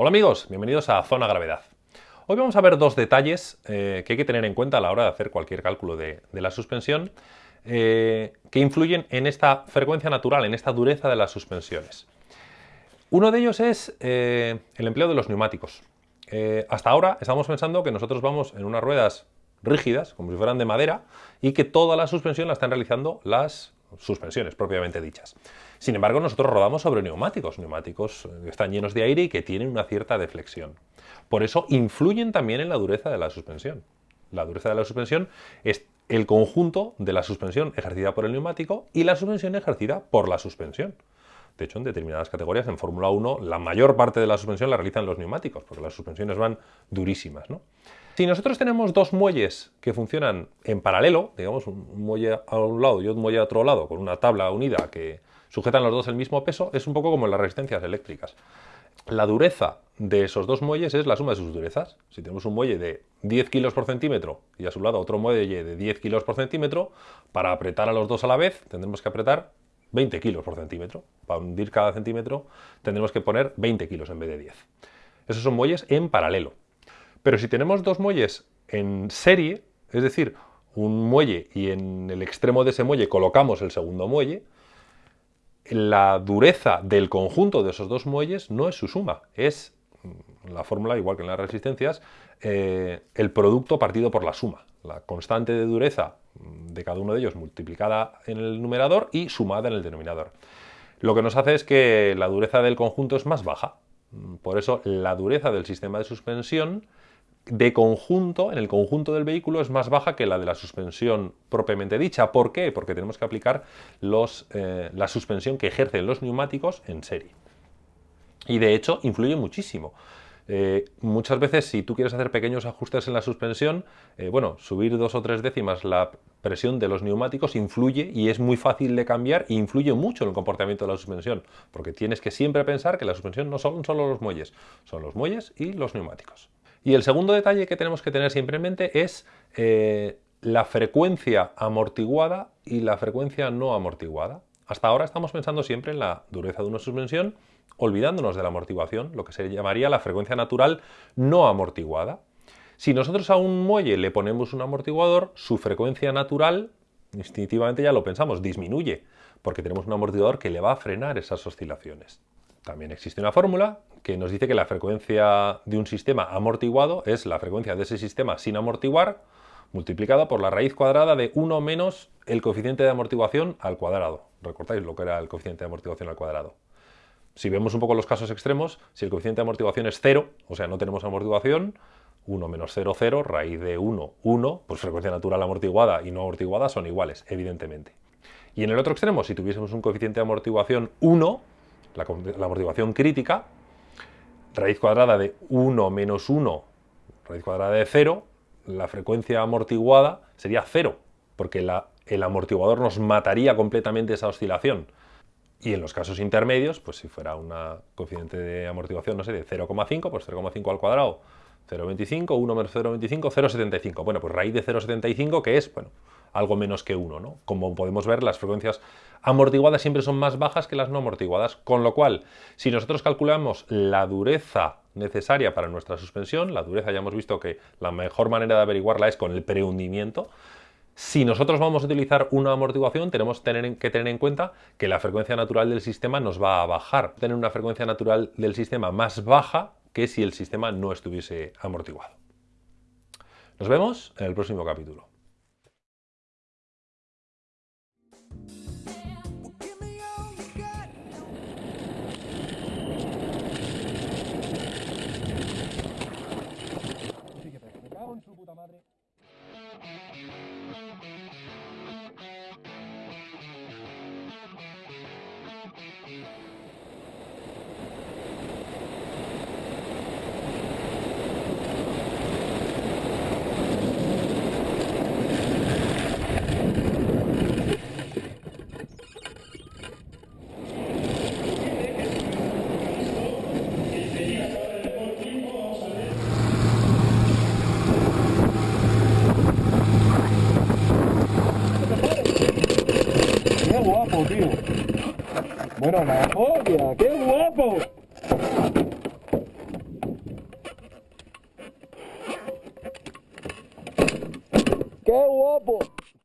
Hola amigos, bienvenidos a Zona Gravedad. Hoy vamos a ver dos detalles eh, que hay que tener en cuenta a la hora de hacer cualquier cálculo de, la suspensión eh, que influyen en esta frecuencia natural, en esta dureza de las suspensiones. Uno de ellos es eh, el empleo de los neumáticos. hasta ahora estamos pensando que nosotros vamos en unas ruedas rígidas, como si fueran de madera, y que toda la suspensión la están realizando las suspensiones propiamente dichas. Sin embargo, nosotros rodamos sobre neumáticos, neumáticos que eh, están llenos de aire y que tienen una cierta deflexión. Por eso influyen también en la dureza de la suspensión. La dureza de la suspensión es el conjunto de la suspensión ejercida por el neumático y la suspensión ejercida por la suspensión. De hecho, en determinadas categorías, en Fórmula 1, la mayor parte de la suspensión la realizan los neumáticos, porque las suspensiones van durísimas. ¿no? Si nosotros tenemos dos muelles que funcionan en paralelo, digamos un muelle a un lado y otro muelle a otro lado, con una tabla unida que sujetan los dos el mismo peso, es un poco como en las resistencias eléctricas. La dureza de esos dos muelles es la suma de sus durezas. Si tenemos un muelle de 10 kilos por centímetro y a su lado otro muelle de 10 kilos por centímetro, para apretar a los dos a la vez tendremos que apretar 20 kilos por centímetro. Para hundir cada centímetro tendremos que poner 20 kilos en vez de 10. Esos son muelles en paralelo. Pero si tenemos dos muelles en serie, es decir, un muelle y en el extremo de ese muelle colocamos el segundo muelle, la dureza del conjunto de esos dos muelles no es su suma, es mm, la fórmula, igual que en las resistencias, eh, el producto partido por la suma. La constante de dureza mm, de cada uno de ellos multiplicada en el numerador y sumada en el denominador. Lo que nos hace es que la dureza del conjunto es más baja. Mm, por eso la dureza del sistema de suspensión de conjunto, en el conjunto del vehículo, es más baja que la de la suspensión propiamente dicha. ¿Por qué? Porque tenemos que aplicar los, eh, la suspensión que ejercen los neumáticos en serie. Y de hecho, influye muchísimo. Eh, muchas veces, si tú quieres hacer pequeños ajustes en la suspensión, eh, bueno, subir dos o tres décimas la presión de los neumáticos influye y es muy fácil de cambiar e influye mucho en el comportamiento de la suspensión, porque tienes que siempre pensar que la suspensión no son solo los muelles, son los muelles y los neumáticos. Y el segundo detalle que tenemos que tener siempre en mente es eh, la frecuencia amortiguada y la frecuencia no amortiguada. Hasta ahora estamos pensando siempre en la dureza de una suspensión, olvidándonos de la amortiguación, lo que se llamaría la frecuencia natural no amortiguada. Si nosotros a un muelle le ponemos un amortiguador, su frecuencia natural, instintivamente ya lo pensamos, disminuye, porque tenemos un amortiguador que le va a frenar esas oscilaciones. También existe una fórmula que nos dice que la frecuencia de un sistema amortiguado es la frecuencia de ese sistema sin amortiguar multiplicada por la raíz cuadrada de 1 menos el coeficiente de amortiguación al cuadrado. ¿Recordáis lo que era el coeficiente de amortiguación al cuadrado? Si vemos un poco los casos extremos, si el coeficiente de amortiguación es 0, o sea, no tenemos amortiguación, 1 menos 0, 0, raíz de 1, 1, pues frecuencia natural amortiguada y no amortiguada son iguales, evidentemente. Y en el otro extremo, si tuviésemos un coeficiente de amortiguación 1, la, amortiguación crítica, raíz cuadrada de 1 menos 1, raíz cuadrada de 0, la frecuencia amortiguada sería 0, porque el amortiguador nos mataría completamente esa oscilación. Y en los casos intermedios, pues si fuera una coeficiente de amortiguación, no sé, de 0,5, pues 0,5 al cuadrado, 0,25, 1 menos 0,25, 0,75. Bueno, pues raíz de 0,75, que es, bueno, algo menos que 1, ¿no? Como podemos ver, las frecuencias amortiguadas siempre son más bajas que las no amortiguadas, con lo cual, si nosotros calculamos la dureza necesaria para nuestra suspensión, la dureza ya hemos visto que la mejor manera de averiguarla es con el prehundimiento, si nosotros vamos a utilizar una amortiguación, tenemos que tener en cuenta que la frecuencia natural del sistema nos va a bajar. Tener una frecuencia natural del sistema más baja que si el sistema no estuviese amortiguado. Nos vemos en el próximo capítulo. Sarri Bueno, la joya, qué guapo.